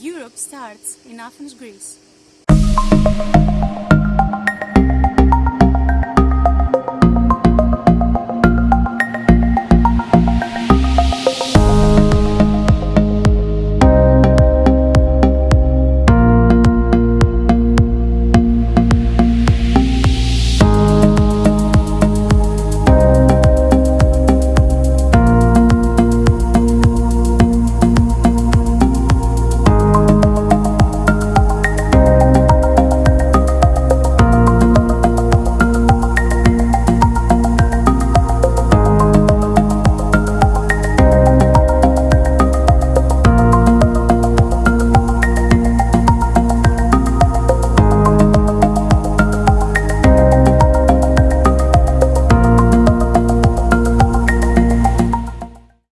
Europe starts in Athens, Greece.